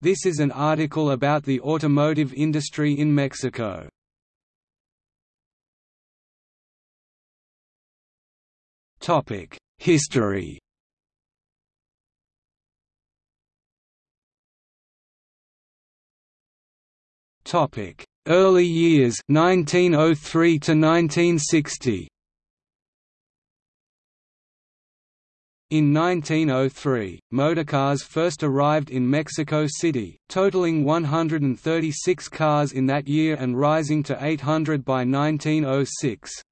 This is an article about the automotive industry in Mexico. Topic: History Topic: Early years 1903 to 1960 In 1903, motorcars first arrived in Mexico City, totaling 136 cars in that year and rising to 800 by 1906.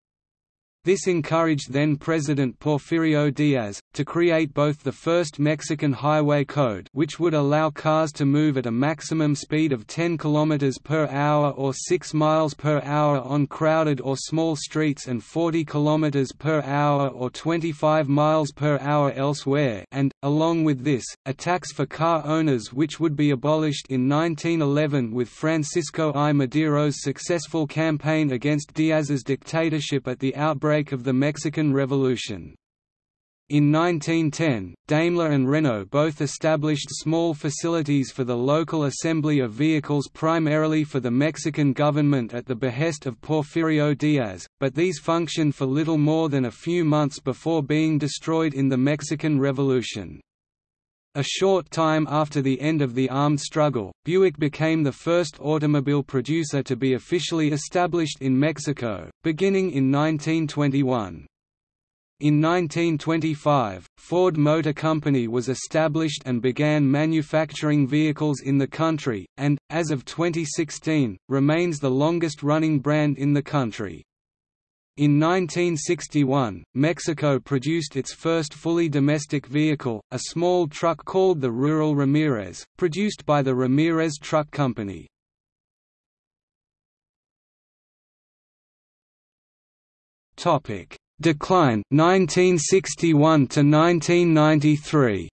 This encouraged then-President Porfirio Diaz, to create both the first Mexican highway code which would allow cars to move at a maximum speed of 10 km per hour or 6 miles per hour on crowded or small streets and 40 km per hour or 25 miles per hour elsewhere and, along with this, a tax for car owners which would be abolished in 1911 with Francisco I. Madero's successful campaign against Diaz's dictatorship at the outbreak of the Mexican Revolution. In 1910, Daimler and Renault both established small facilities for the local assembly of vehicles primarily for the Mexican government at the behest of Porfirio Diaz, but these functioned for little more than a few months before being destroyed in the Mexican Revolution. A short time after the end of the armed struggle, Buick became the first automobile producer to be officially established in Mexico, beginning in 1921. In 1925, Ford Motor Company was established and began manufacturing vehicles in the country, and, as of 2016, remains the longest-running brand in the country. In 1961, Mexico produced its first fully domestic vehicle, a small truck called the Rural Ramirez, produced by the Ramirez Truck Company. Decline 1961 to 1993.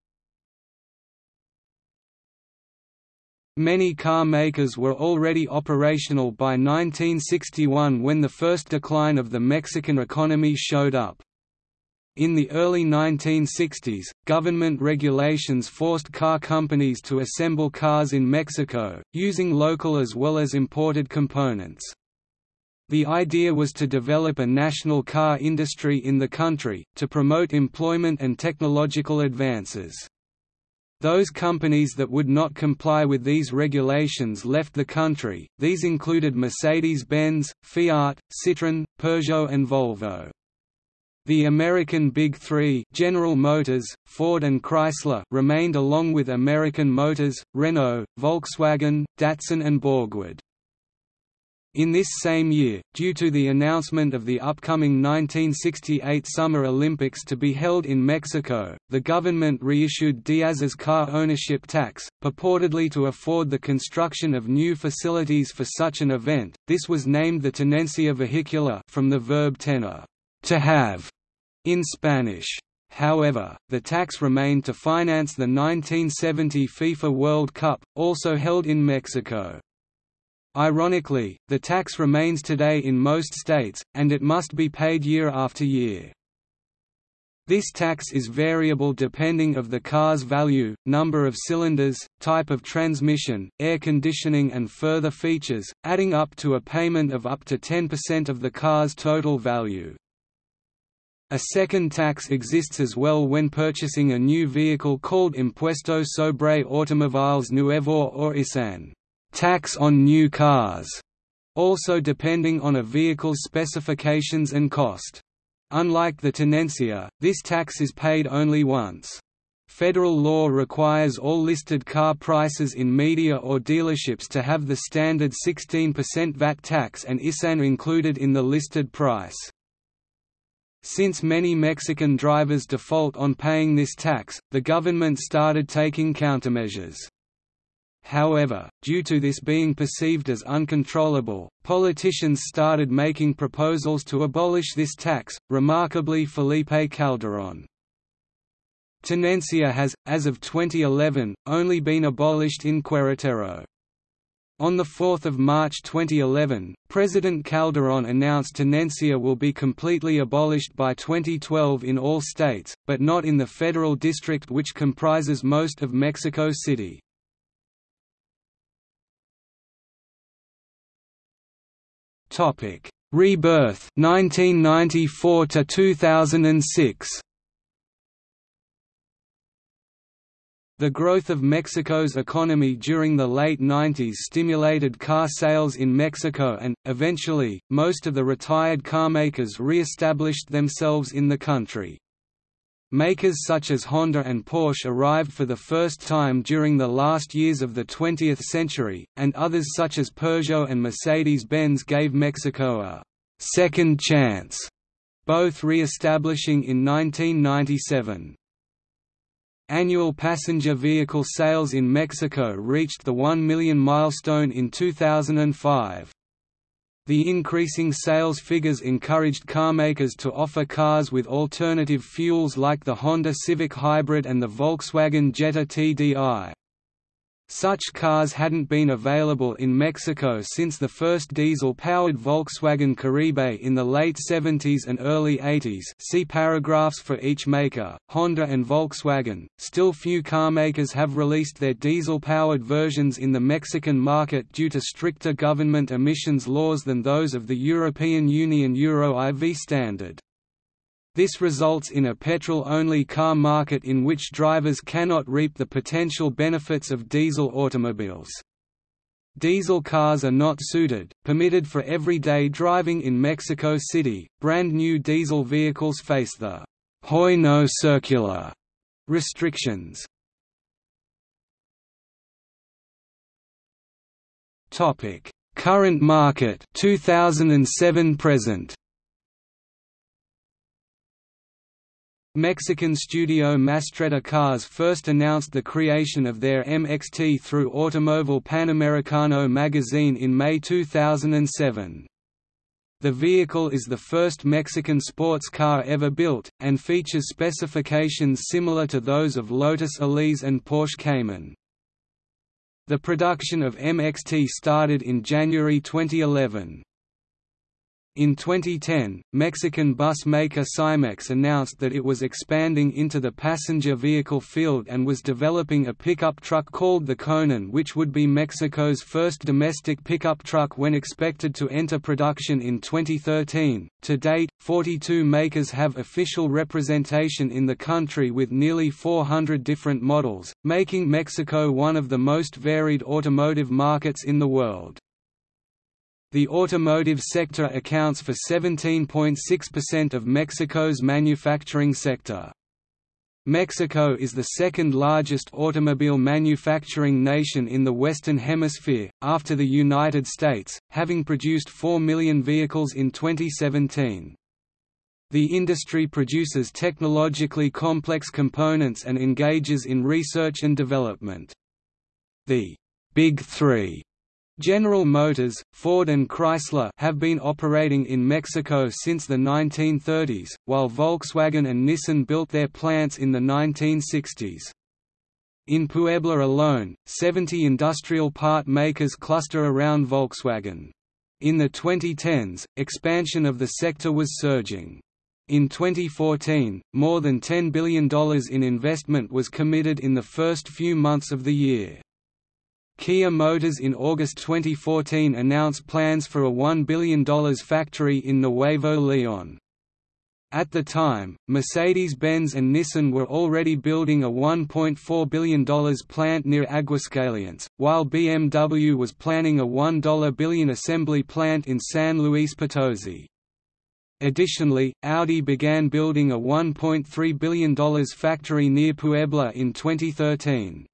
Many car makers were already operational by 1961 when the first decline of the Mexican economy showed up. In the early 1960s, government regulations forced car companies to assemble cars in Mexico, using local as well as imported components. The idea was to develop a national car industry in the country, to promote employment and technological advances. Those companies that would not comply with these regulations left the country, these included Mercedes-Benz, Fiat, Citroën, Peugeot and Volvo. The American Big Three General Motors, Ford and Chrysler remained along with American Motors, Renault, Volkswagen, Datsun and Borgward. In this same year, due to the announcement of the upcoming 1968 Summer Olympics to be held in Mexico, the government reissued Diaz's car ownership tax, purportedly to afford the construction of new facilities for such an event. This was named the Tenencia Vehicular from the verb tener, to have, in Spanish. However, the tax remained to finance the 1970 FIFA World Cup, also held in Mexico. Ironically, the tax remains today in most states, and it must be paid year after year. This tax is variable depending of the car's value, number of cylinders, type of transmission, air conditioning and further features, adding up to a payment of up to 10% of the car's total value. A second tax exists as well when purchasing a new vehicle called Impuesto sobre Automóviles Nuevo or ISAN tax on new cars, also depending on a vehicle's specifications and cost. Unlike the tenencia, this tax is paid only once. Federal law requires all listed car prices in media or dealerships to have the standard 16% VAT tax and ISAN included in the listed price. Since many Mexican drivers default on paying this tax, the government started taking countermeasures. However, due to this being perceived as uncontrollable, politicians started making proposals to abolish this tax, remarkably Felipe Calderón. Tenencia has, as of 2011, only been abolished in Querétaro. On 4 March 2011, President Calderón announced tenencia will be completely abolished by 2012 in all states, but not in the federal district which comprises most of Mexico City. Topic: Rebirth 1994 to 2006. The growth of Mexico's economy during the late 90s stimulated car sales in Mexico and, eventually, most of the retired carmakers re-established themselves in the country. Makers such as Honda and Porsche arrived for the first time during the last years of the 20th century, and others such as Peugeot and Mercedes-Benz gave Mexico a second chance», both re-establishing in 1997. Annual passenger vehicle sales in Mexico reached the 1 million milestone in 2005. The increasing sales figures encouraged carmakers to offer cars with alternative fuels like the Honda Civic Hybrid and the Volkswagen Jetta TDI. Such cars hadn't been available in Mexico since the first diesel-powered Volkswagen Caribe in the late 70s and early 80s see paragraphs for each maker, Honda and Volkswagen. Still few carmakers have released their diesel-powered versions in the Mexican market due to stricter government emissions laws than those of the European Union Euro IV standard. This results in a petrol-only car market in which drivers cannot reap the potential benefits of diesel automobiles. Diesel cars are not suited, permitted for everyday driving in Mexico City. Brand new diesel vehicles face the Hoy no circular restrictions. Topic: Current market 2007 present. Mexican studio Mastretta Cars first announced the creation of their MXT through Automóvil Panamericano magazine in May 2007. The vehicle is the first Mexican sports car ever built, and features specifications similar to those of Lotus Elise and Porsche Cayman. The production of MXT started in January 2011. In 2010, Mexican bus maker Cymex announced that it was expanding into the passenger vehicle field and was developing a pickup truck called the Conan which would be Mexico's first domestic pickup truck when expected to enter production in 2013. To date, 42 makers have official representation in the country with nearly 400 different models, making Mexico one of the most varied automotive markets in the world. The automotive sector accounts for 17.6% of Mexico's manufacturing sector. Mexico is the second largest automobile manufacturing nation in the Western Hemisphere, after the United States, having produced 4 million vehicles in 2017. The industry produces technologically complex components and engages in research and development. The Big Three General Motors, Ford and Chrysler have been operating in Mexico since the 1930s, while Volkswagen and Nissan built their plants in the 1960s. In Puebla alone, 70 industrial part makers cluster around Volkswagen. In the 2010s, expansion of the sector was surging. In 2014, more than $10 billion in investment was committed in the first few months of the year. Kia Motors in August 2014 announced plans for a $1 billion factory in Nuevo León. At the time, Mercedes-Benz and Nissan were already building a $1.4 billion plant near Aguascalientes, while BMW was planning a 1 billion assembly plant in San Luis Potosi. Additionally, Audi began building a $1.3 billion factory near Puebla in 2013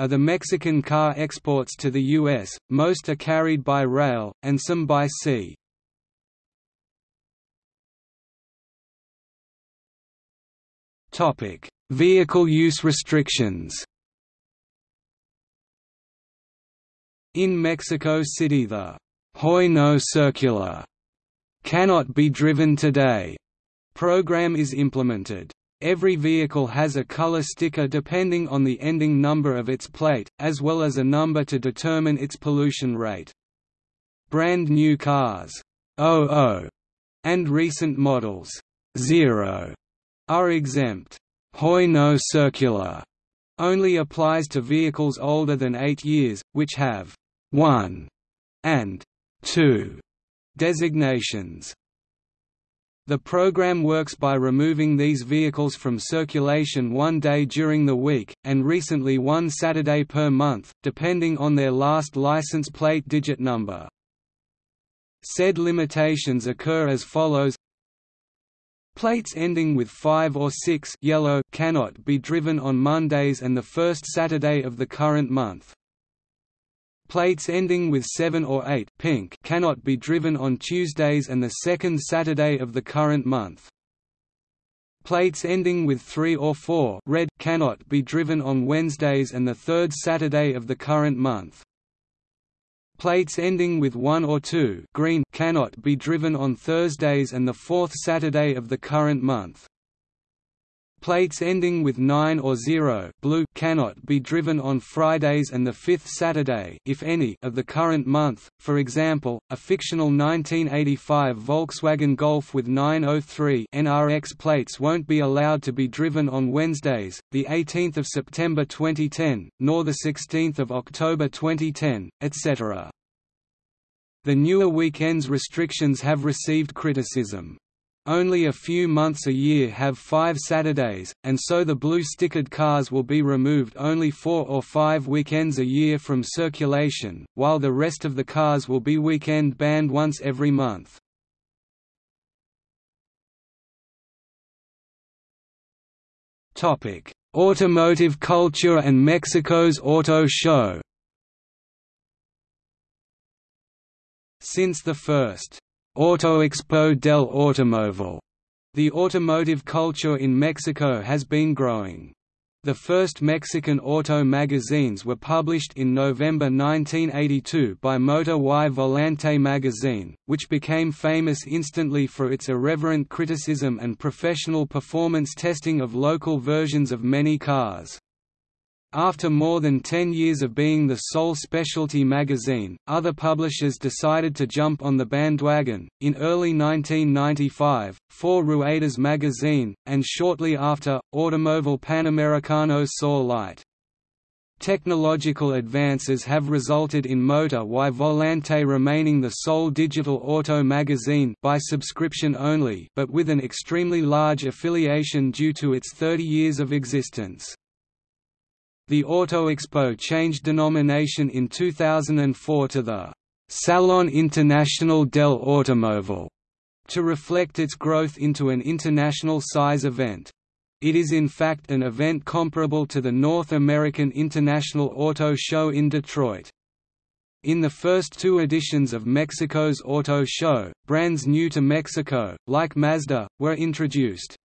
are the Mexican car exports to the U.S., most are carried by rail, and some by sea. Vehicle use restrictions In Mexico City the Hoy no circular cannot be driven today program is implemented. Every vehicle has a color sticker depending on the ending number of its plate, as well as a number to determine its pollution rate. Brand new cars, 00, and recent models, 0, are exempt. Hoy no circular only applies to vehicles older than 8 years, which have 1 and 2 Designations the program works by removing these vehicles from circulation one day during the week, and recently one Saturday per month, depending on their last license plate digit number. Said limitations occur as follows Plates ending with 5 or 6 yellow cannot be driven on Mondays and the first Saturday of the current month. Plates ending with 7 or 8 pink cannot be driven on Tuesdays and the second Saturday of the current month. Plates ending with 3 or 4 red cannot be driven on Wednesdays and the third Saturday of the current month. Plates ending with 1 or 2 green cannot be driven on Thursdays and the fourth Saturday of the current month. Plates ending with 9 or 0 blue cannot be driven on Fridays and the fifth Saturday if any of the current month. For example, a fictional 1985 Volkswagen Golf with 903 NRX plates won't be allowed to be driven on Wednesdays, the 18th of September 2010, nor the 16th of October 2010, etc. The newer weekends restrictions have received criticism. Only a few months a year have five Saturdays, and so the blue stickered cars will be removed only four or five weekends a year from circulation, while the rest of the cars will be weekend banned once every month. Automotive culture and Mexico's auto show Since the first Autoexpo del Automóvil. The automotive culture in Mexico has been growing. The first Mexican auto magazines were published in November 1982 by Motor y Volante magazine, which became famous instantly for its irreverent criticism and professional performance testing of local versions of many cars. After more than 10 years of being the sole specialty magazine, other publishers decided to jump on the bandwagon. In early 1995, Four Ruedas magazine, and shortly after, Automóvil Panamericano saw light. Technological advances have resulted in Motor y Volante remaining the sole digital auto magazine by subscription only but with an extremely large affiliation due to its 30 years of existence. The Auto Expo changed denomination in 2004 to the Salon International del Automóvil to reflect its growth into an international size event. It is in fact an event comparable to the North American International Auto Show in Detroit. In the first two editions of Mexico's Auto Show, brands new to Mexico, like Mazda, were introduced.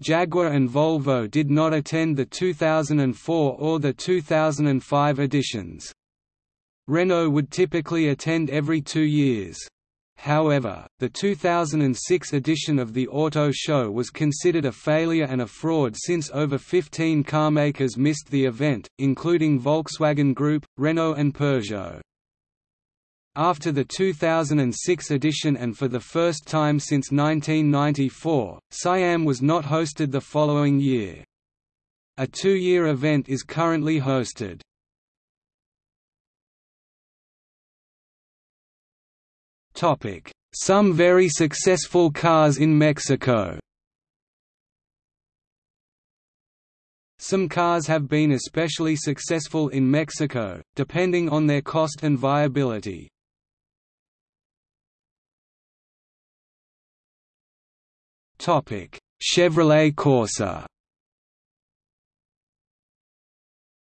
Jaguar and Volvo did not attend the 2004 or the 2005 editions. Renault would typically attend every two years. However, the 2006 edition of the Auto Show was considered a failure and a fraud since over 15 carmakers missed the event, including Volkswagen Group, Renault and Peugeot. After the 2006 edition and for the first time since 1994, SIAM was not hosted the following year. A two-year event is currently hosted. Some very successful cars in Mexico Some cars have been especially successful in Mexico, depending on their cost and viability. Chevrolet Corsa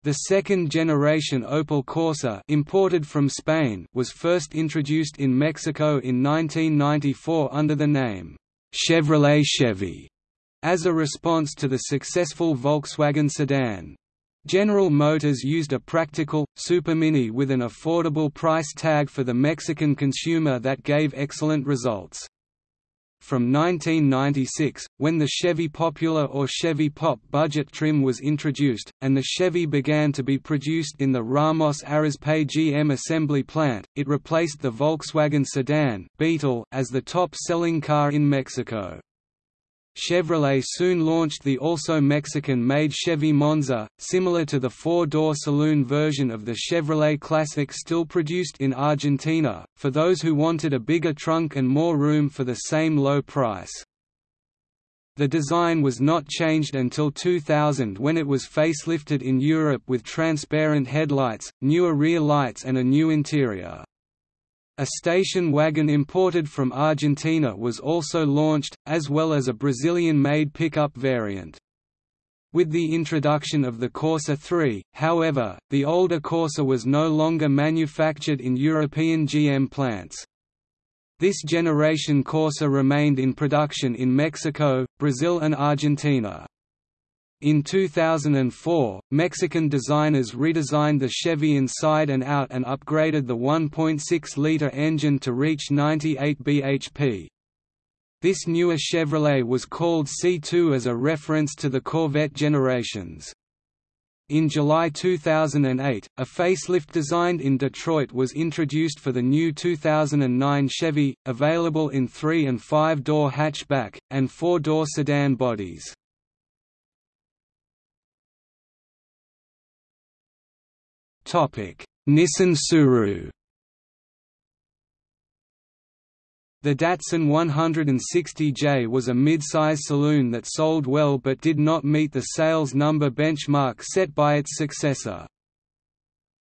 The second-generation Opel Corsa imported from Spain was first introduced in Mexico in 1994 under the name, Chevrolet Chevy, as a response to the successful Volkswagen sedan. General Motors used a practical, Supermini with an affordable price tag for the Mexican consumer that gave excellent results. From 1996, when the Chevy Popular or Chevy Pop budget trim was introduced, and the Chevy began to be produced in the Ramos Arizpe GM assembly plant, it replaced the Volkswagen sedan Beetle as the top-selling car in Mexico. Chevrolet soon launched the also Mexican-made Chevy Monza, similar to the four-door saloon version of the Chevrolet Classic still produced in Argentina, for those who wanted a bigger trunk and more room for the same low price. The design was not changed until 2000 when it was facelifted in Europe with transparent headlights, newer rear lights and a new interior. A station wagon imported from Argentina was also launched, as well as a Brazilian-made pickup variant. With the introduction of the Corsa 3, however, the older Corsa was no longer manufactured in European GM plants. This generation Corsa remained in production in Mexico, Brazil and Argentina. In 2004, Mexican designers redesigned the Chevy inside and out and upgraded the 1.6-liter engine to reach 98 bhp. This newer Chevrolet was called C2 as a reference to the Corvette generations. In July 2008, a facelift designed in Detroit was introduced for the new 2009 Chevy, available in 3 and 5-door hatchback, and 4-door sedan bodies. Nissan Tsuru The Datsun 160J was a mid-size saloon that sold well but did not meet the sales number benchmark set by its successor.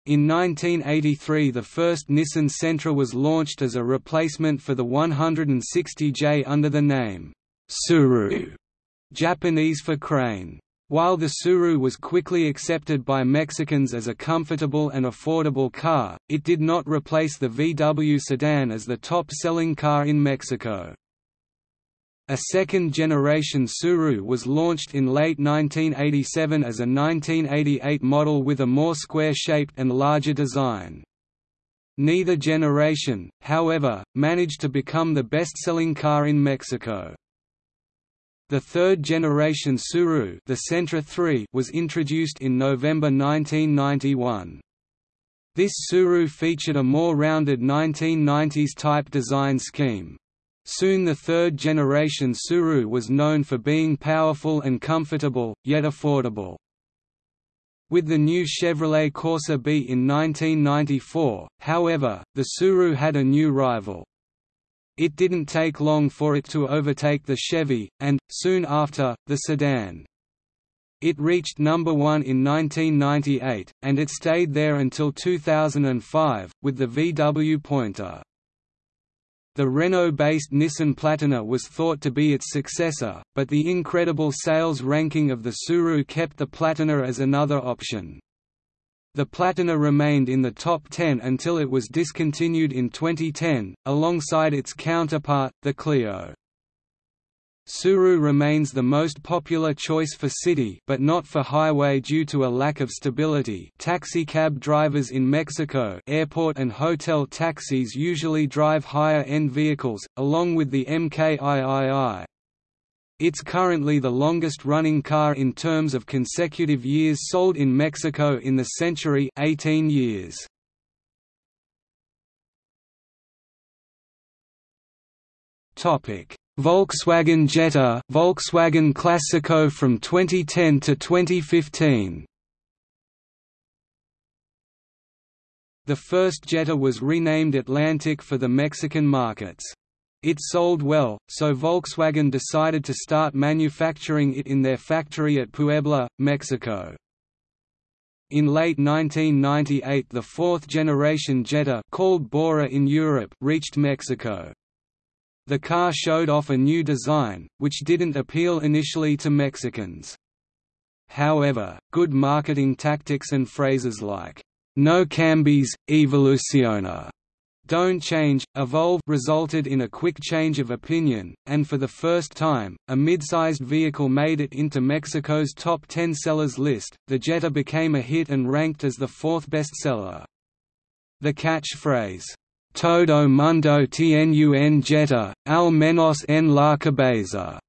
In 1983 the first Nissan Sentra was launched as a replacement for the 160J under the name, Tsuru, Japanese for crane. While the Tsuru was quickly accepted by Mexicans as a comfortable and affordable car, it did not replace the VW sedan as the top-selling car in Mexico. A second-generation Tsuru was launched in late 1987 as a 1988 model with a more square-shaped and larger design. Neither generation, however, managed to become the best-selling car in Mexico. The third-generation Tsuru the Sentra 3 was introduced in November 1991. This Tsuru featured a more rounded 1990s-type design scheme. Soon the third-generation Tsuru was known for being powerful and comfortable, yet affordable. With the new Chevrolet Corsa B in 1994, however, the Tsuru had a new rival. It didn't take long for it to overtake the Chevy, and, soon after, the sedan. It reached number one in 1998, and it stayed there until 2005, with the VW Pointer. The Renault-based Nissan Platina was thought to be its successor, but the incredible sales ranking of the Tsuru kept the Platina as another option. The Platina remained in the top 10 until it was discontinued in 2010, alongside its counterpart, the Clio. Tsuru remains the most popular choice for city but not for highway due to a lack of stability taxicab drivers in Mexico airport and hotel taxis usually drive higher-end vehicles, along with the MKIII, it's currently the longest-running car in terms of consecutive years sold in Mexico in the century 18 years. Volkswagen Jetta Volkswagen Classico from 2010 to 2015 The first Jetta was renamed Atlantic for the Mexican markets. It sold well, so Volkswagen decided to start manufacturing it in their factory at Puebla, Mexico. In late 1998 the fourth-generation Jetta called Bora in Europe reached Mexico. The car showed off a new design, which didn't appeal initially to Mexicans. However, good marketing tactics and phrases like, no cambies, evoluciona, don't Change, Evolve resulted in a quick change of opinion, and for the first time, a mid-sized vehicle made it into Mexico's top 10 sellers list. The Jetta became a hit and ranked as the fourth bestseller. The catchphrase, Todo mundo tiene un Jetta, al menos en la cabeza,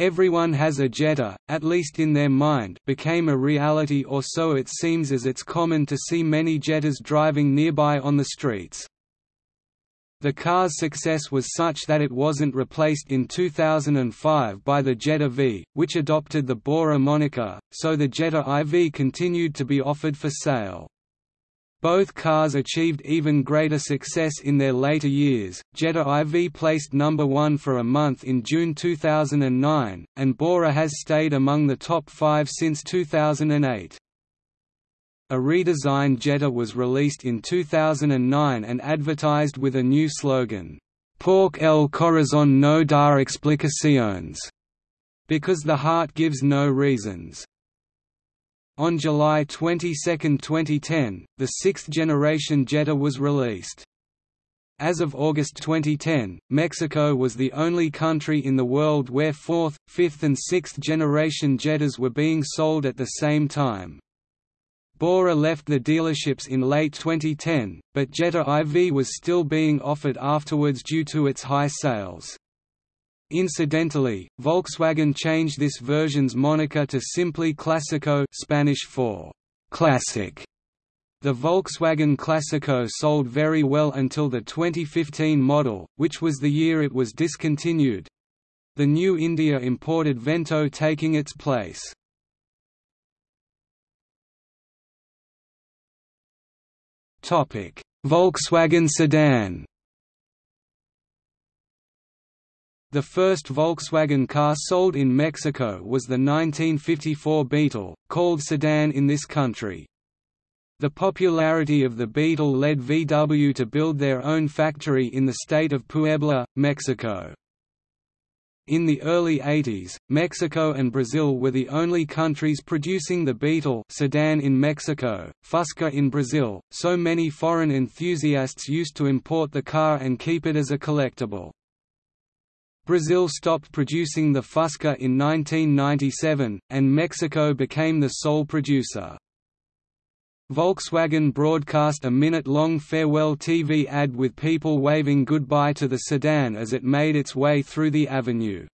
Everyone has a Jetta, at least in their mind became a reality or so it seems as it's common to see many Jettas driving nearby on the streets. The car's success was such that it wasn't replaced in 2005 by the Jetta V, which adopted the Bora moniker, so the Jetta IV continued to be offered for sale. Both cars achieved even greater success in their later years. Jetta IV placed number 1 for a month in June 2009, and Bora has stayed among the top 5 since 2008. A redesigned Jetta was released in 2009 and advertised with a new slogan, Porque el corazón no da explicaciones, because the heart gives no reasons. On July 22, 2010, the sixth-generation Jetta was released. As of August 2010, Mexico was the only country in the world where fourth, fifth and sixth generation Jettas were being sold at the same time. Bora left the dealerships in late 2010, but Jetta IV was still being offered afterwards due to its high sales. Incidentally, Volkswagen changed this version's moniker to simply Clásico Spanish for «classic». The Volkswagen Classico sold very well until the 2015 model, which was the year it was discontinued. The new India imported Vento taking its place. Volkswagen sedan. The first Volkswagen car sold in Mexico was the 1954 Beetle, called sedan in this country. The popularity of the Beetle led VW to build their own factory in the state of Puebla, Mexico. In the early 80s, Mexico and Brazil were the only countries producing the Beetle sedan in Mexico, Fusca in Brazil, so many foreign enthusiasts used to import the car and keep it as a collectible. Brazil stopped producing the Fusca in 1997, and Mexico became the sole producer. Volkswagen broadcast a minute-long farewell TV ad with people waving goodbye to the sedan as it made its way through the avenue.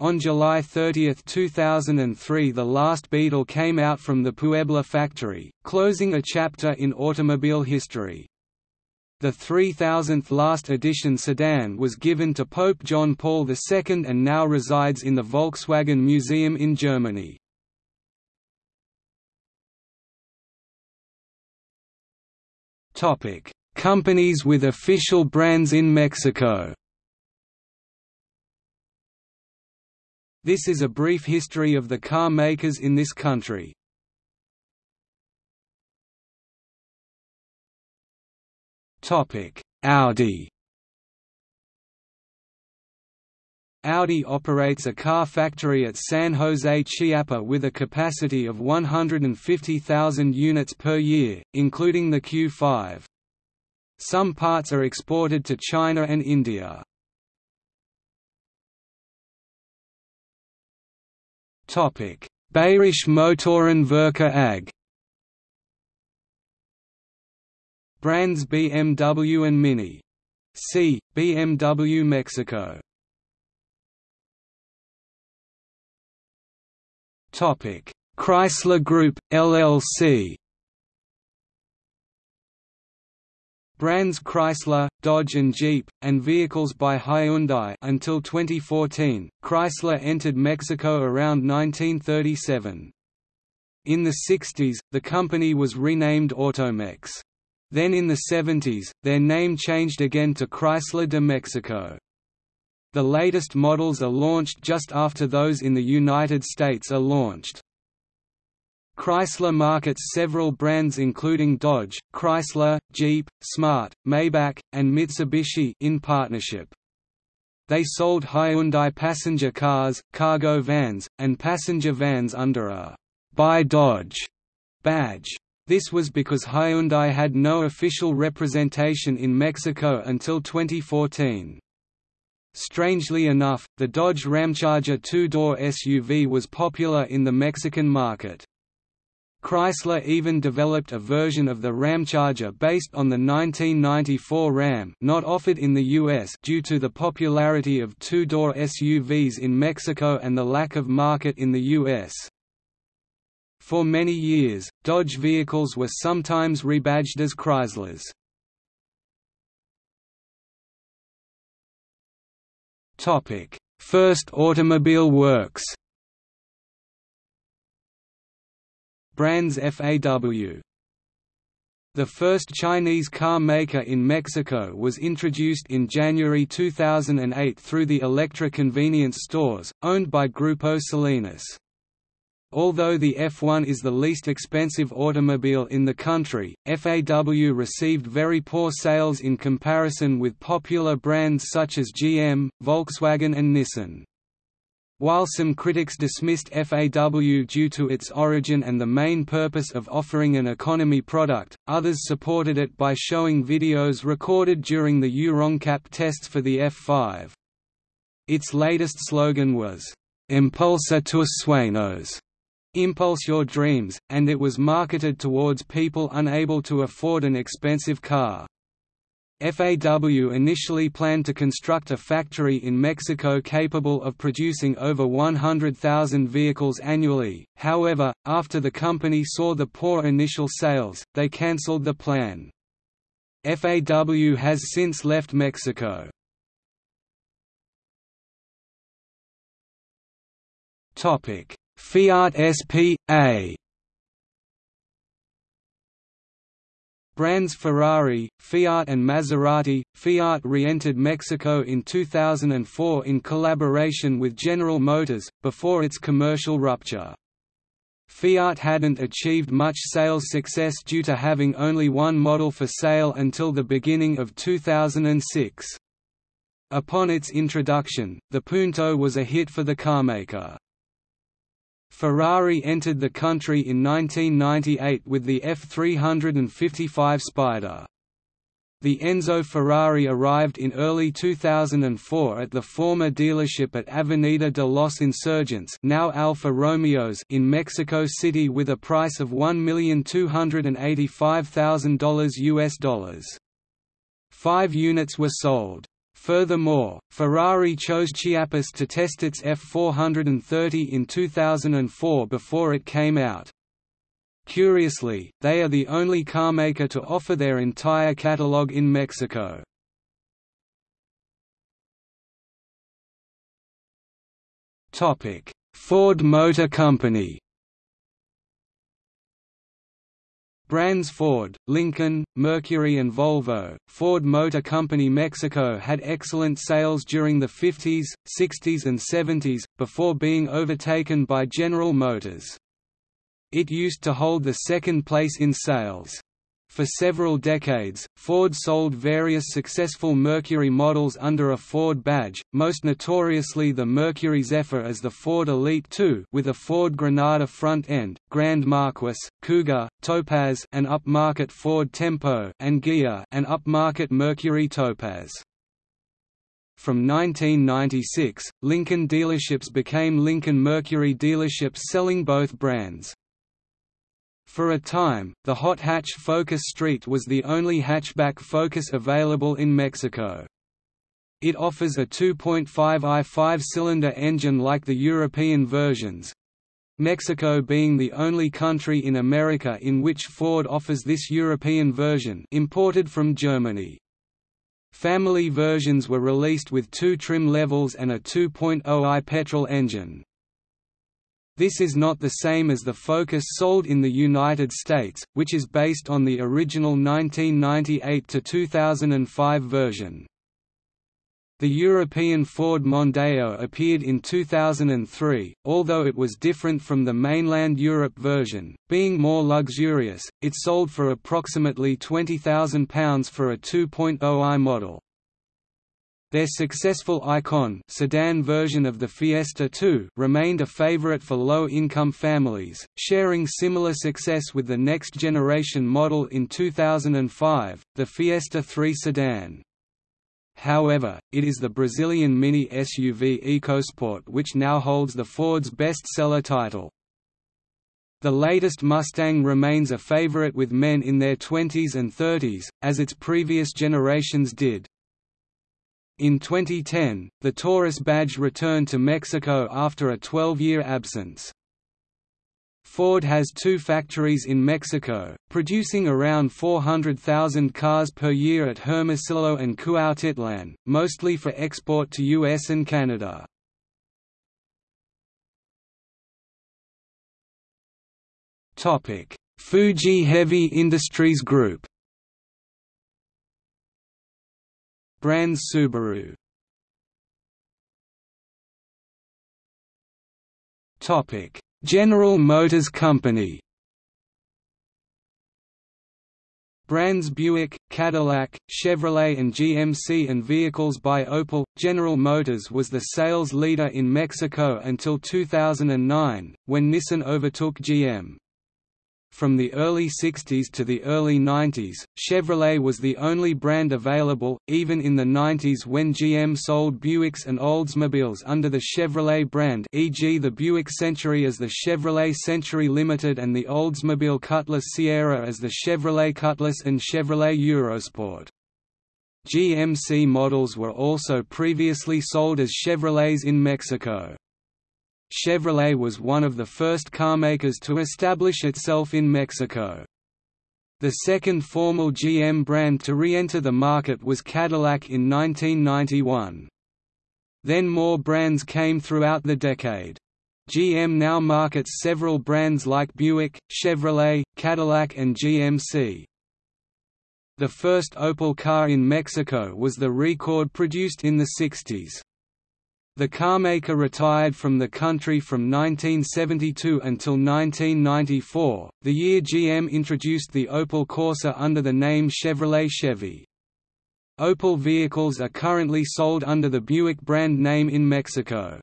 On July 30, 2003 the last Beetle came out from the Puebla factory, closing a chapter in automobile history. The 3000th last edition sedan was given to Pope John Paul II and now resides in the Volkswagen Museum in Germany. Topic: Companies with official brands in Mexico. This is a brief history of the car makers in this country. Topic: Audi. Audi operates a car factory at San Jose Chiapa with a capacity of 150,000 units per year, including the Q5. Some parts are exported to China and India. Bayerische Motorenwerke AG Brands BMW and Mini. C. BMW Mexico Chrysler Group LLC. Brands Chrysler, Dodge and Jeep, and vehicles by Hyundai until 2014. Chrysler entered Mexico around 1937. In the 60s, the company was renamed Automex. Then in the 70s, their name changed again to Chrysler de Mexico. The latest models are launched just after those in the United States are launched. Chrysler markets several brands including Dodge, Chrysler, Jeep, Smart, Maybach, and Mitsubishi in partnership. They sold Hyundai passenger cars, cargo vans, and passenger vans under a «By Dodge» badge. This was because Hyundai had no official representation in Mexico until 2014. Strangely enough, the Dodge Ramcharger two-door SUV was popular in the Mexican market. Chrysler even developed a version of the Ramcharger based on the 1994 Ram not offered in the US due to the popularity of two-door SUVs in Mexico and the lack of market in the US. For many years, Dodge vehicles were sometimes rebadged as Chryslers. First automobile works Brands FAW the first Chinese car maker in Mexico was introduced in January 2008 through the Elektra convenience stores, owned by Grupo Salinas. Although the F1 is the least expensive automobile in the country, FAW received very poor sales in comparison with popular brands such as GM, Volkswagen and Nissan. While some critics dismissed FAW due to its origin and the main purpose of offering an economy product, others supported it by showing videos recorded during the Euro NCAP tests for the F5. Its latest slogan was, Impulsa tus sueños, Impulse your dreams, and it was marketed towards people unable to afford an expensive car. FAW initially planned to construct a factory in Mexico capable of producing over 100,000 vehicles annually, however, after the company saw the poor initial sales, they cancelled the plan. FAW has since left Mexico. Fiat SP.A Brands Ferrari, Fiat and Maserati. Fiat re-entered Mexico in 2004 in collaboration with General Motors, before its commercial rupture. Fiat hadn't achieved much sales success due to having only one model for sale until the beginning of 2006. Upon its introduction, the Punto was a hit for the carmaker. Ferrari entered the country in 1998 with the F355 Spider. The Enzo Ferrari arrived in early 2004 at the former dealership at Avenida de los Insurgentes now Alfa Romeos in Mexico City with a price of $1,285,000 US dollars. Five units were sold. Furthermore, Ferrari chose Chiapas to test its F430 in 2004 before it came out. Curiously, they are the only carmaker to offer their entire catalogue in Mexico. Ford Motor Company Brands Ford, Lincoln, Mercury and Volvo, Ford Motor Company Mexico had excellent sales during the 50s, 60s and 70s, before being overtaken by General Motors. It used to hold the second place in sales. For several decades, Ford sold various successful Mercury models under a Ford badge, most notoriously the Mercury Zephyr as the Ford Elite II with a Ford Granada front end, Grand Marquis, Cougar, Topaz an upmarket Ford Tempo and Ghia an upmarket Mercury Topaz. From 1996, Lincoln dealerships became Lincoln Mercury dealerships selling both brands. For a time, the hot hatch Focus ST was the only hatchback Focus available in Mexico. It offers a 2.5i five-cylinder engine like the European versions, Mexico being the only country in America in which Ford offers this European version imported from Germany. Family versions were released with two trim levels and a 2.0i petrol engine. This is not the same as the Focus sold in the United States, which is based on the original 1998–2005 version. The European Ford Mondeo appeared in 2003, although it was different from the mainland Europe version, being more luxurious, it sold for approximately £20,000 for a 2.0i model. Their successful Ikon sedan version of the Fiesta 2 remained a favorite for low-income families, sharing similar success with the next-generation model in 2005, the Fiesta 3 sedan. However, it is the Brazilian mini SUV EcoSport which now holds the Ford's bestseller title. The latest Mustang remains a favorite with men in their 20s and 30s, as its previous generations did. In 2010, the Taurus badge returned to Mexico after a 12-year absence. Ford has two factories in Mexico, producing around 400,000 cars per year at Hermosillo and Cuautitlan, mostly for export to US and Canada. Fuji Heavy Industries Group Brands Subaru General Motors Company Brands Buick, Cadillac, Chevrolet and GMC and vehicles by Opel. General Motors was the sales leader in Mexico until 2009, when Nissan overtook GM. From the early 60s to the early 90s, Chevrolet was the only brand available, even in the 90s when GM sold Buicks and Oldsmobiles under the Chevrolet brand e.g. the Buick Century as the Chevrolet Century Limited and the Oldsmobile Cutlass Ciera as the Chevrolet Cutlass and Chevrolet Eurosport. GMC models were also previously sold as Chevrolets in Mexico. Chevrolet was one of the first carmakers to establish itself in Mexico. The second formal GM brand to re-enter the market was Cadillac in 1991. Then more brands came throughout the decade. GM now markets several brands like Buick, Chevrolet, Cadillac and GMC. The first Opel car in Mexico was the Rekord produced in the 60s. The carmaker retired from the country from 1972 until 1994, the year GM introduced the Opel Corsa under the name Chevrolet Chevy. Opel vehicles are currently sold under the Buick brand name in Mexico.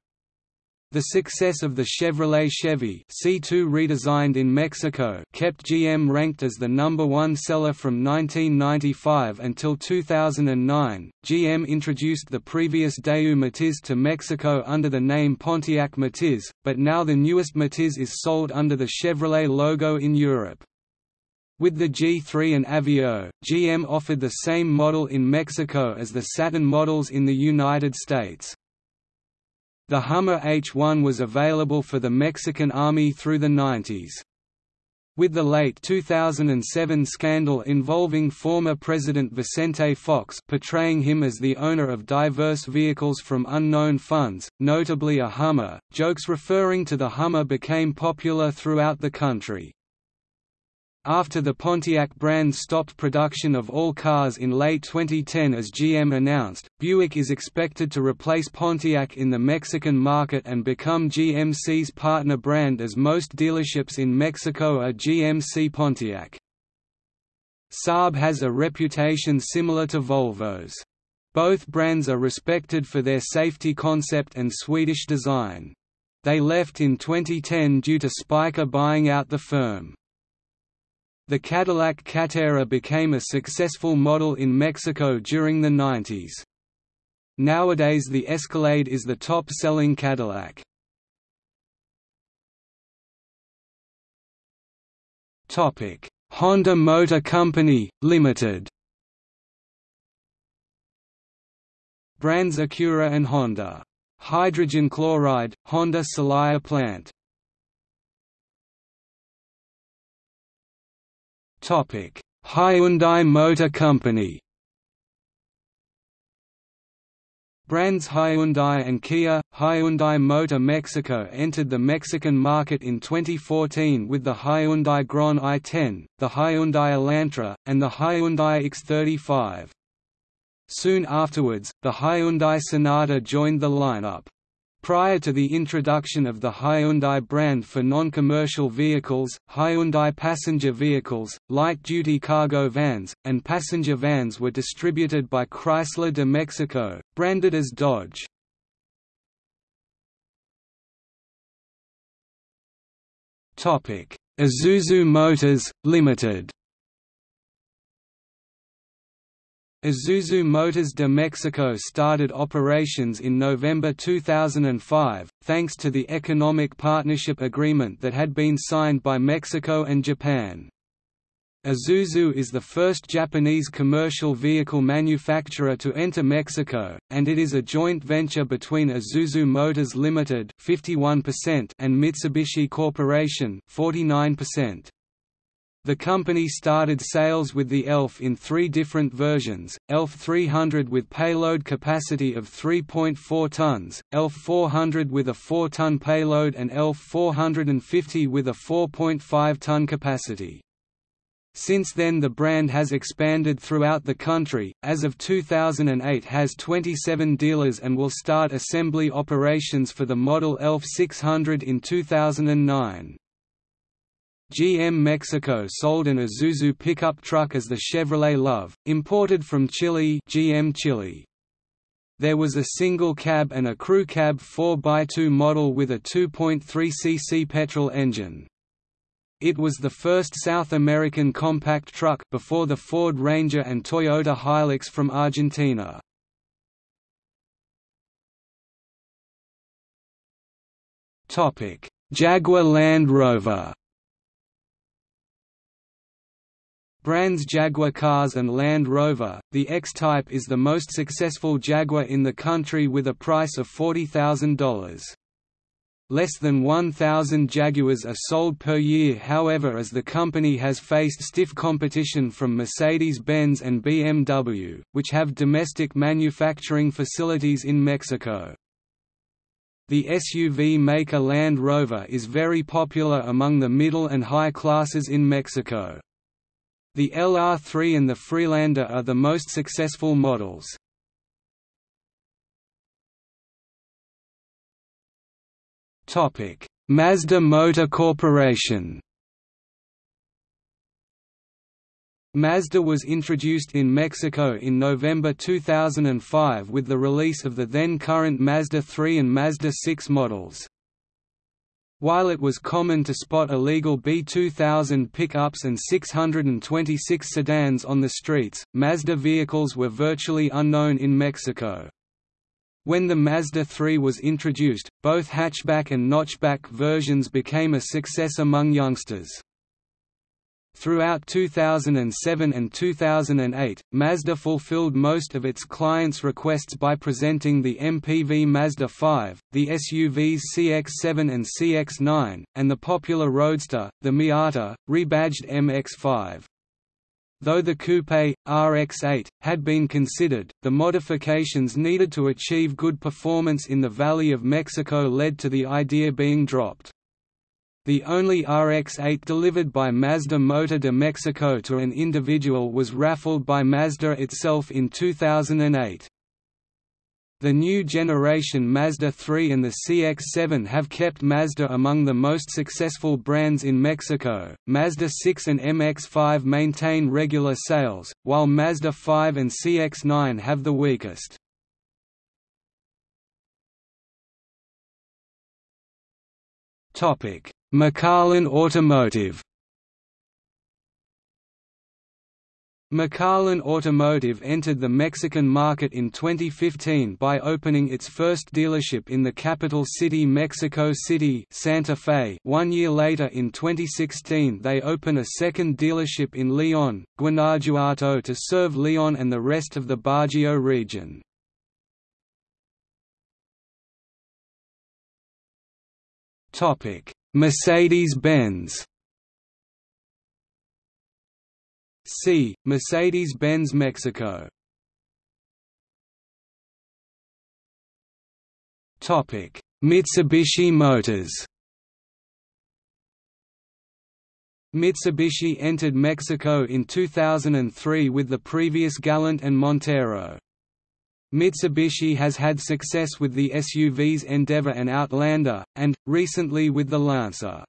The success of the Chevrolet Chevy C2 redesigned in Mexico kept GM ranked as the number one seller from 1995 until 2009. GM introduced the previous Daewoo Matiz to Mexico under the name Pontiac Matiz, but now the newest Matiz is sold under the Chevrolet logo in Europe. With the G3 and Avio, GM offered the same model in Mexico as the Saturn models in the United States. The Hummer H1 was available for the Mexican Army through the 90s. With the late 2007 scandal involving former President Vicente Fox portraying him as the owner of diverse vehicles from unknown funds, notably a Hummer, jokes referring to the Hummer became popular throughout the country. After the Pontiac brand stopped production of all cars in late 2010 as GM announced, Buick is expected to replace Pontiac in the Mexican market and become GMC's partner brand as most dealerships in Mexico are GMC Pontiac. Saab has a reputation similar to Volvo's. Both brands are respected for their safety concept and Swedish design. They left in 2010 due to Spyker buying out the firm. The Cadillac Catera became a successful model in Mexico during the 90s. Nowadays the Escalade is the top-selling Cadillac. Honda Motor Company, Limited Brands Acura and Honda. Hydrogen chloride, Honda Celaya plant Hyundai Motor Company Brands Hyundai and Kia, Hyundai Motor Mexico entered the Mexican market in 2014 with the Hyundai Grand i10, the Hyundai Elantra, and the Hyundai X35. Soon afterwards, the Hyundai Sonata joined the lineup. Prior to the introduction of the Hyundai brand for non-commercial vehicles, Hyundai passenger vehicles, light-duty cargo vans, and passenger vans were distributed by Chrysler de Mexico, branded as Dodge. Isuzu Motors, Limited Isuzu Motors de Mexico started operations in November 2005, thanks to the Economic Partnership Agreement that had been signed by Mexico and Japan. Isuzu is the first Japanese commercial vehicle manufacturer to enter Mexico, and it is a joint venture between Isuzu Motors Limited (51% and Mitsubishi Corporation (49%). The company started sales with the ELF in three different versions, ELF 300 with payload capacity of 3.4 tons, ELF 400 with a 4-ton payload and ELF 450 with a 4.5-ton capacity. Since then the brand has expanded throughout the country, as of 2008 has 27 dealers and will start assembly operations for the model ELF 600 in 2009. GM Mexico sold an Isuzu pickup truck as the Chevrolet Love, imported from Chile GM Chile. There was a single cab and a crew cab 4x2 model with a 2.3 cc petrol engine. It was the first South American compact truck before the Ford Ranger and Toyota Hilux from Argentina. Jaguar Land Rover. Brands Jaguar Cars and Land Rover, the X-Type is the most successful Jaguar in the country with a price of $40,000. Less than 1,000 Jaguars are sold per year however as the company has faced stiff competition from Mercedes-Benz and BMW, which have domestic manufacturing facilities in Mexico. The SUV maker Land Rover is very popular among the middle and high classes in Mexico. The LR3 and the Freelander are the most successful models. Topic: Mazda Motor Corporation. Mazda was introduced in Mexico in November 2005 with the release of the then current Mazda 3 and Mazda 6 models. While it was common to spot illegal B2000 pickups and 626 sedans on the streets, Mazda vehicles were virtually unknown in Mexico. When the Mazda 3 was introduced, both hatchback and notchback versions became a success among youngsters. Throughout 2007 and 2008, Mazda fulfilled most of its clients' requests by presenting the MPV Mazda 5, the SUVs CX-7 and CX-9, and the popular Roadster, the Miata, rebadged MX-5. Though the Coupe, RX-8, had been considered, the modifications needed to achieve good performance in the Valley of Mexico led to the idea being dropped. The only RX-8 delivered by Mazda Motor de Mexico to an individual was raffled by Mazda itself in 2008. The new generation Mazda 3 and the CX-7 have kept Mazda among the most successful brands in Mexico. Mazda 6 and MX-5 maintain regular sales, while Mazda 5 and CX-9 have the weakest. Topic: McLaren Automotive McLaren Automotive entered the Mexican market in 2015 by opening its first dealership in the capital city Mexico City Santa Fe. One year later in 2016 they open a second dealership in León, Guanajuato to serve León and the rest of the Bajío region. Mercedes-Benz See, Mercedes-Benz Mexico. Mitsubishi Motors Mitsubishi entered Mexico in 2003 with the previous Galant and Montero. Mitsubishi has had success with the SUVs Endeavour and Outlander, and, recently with the Lancer.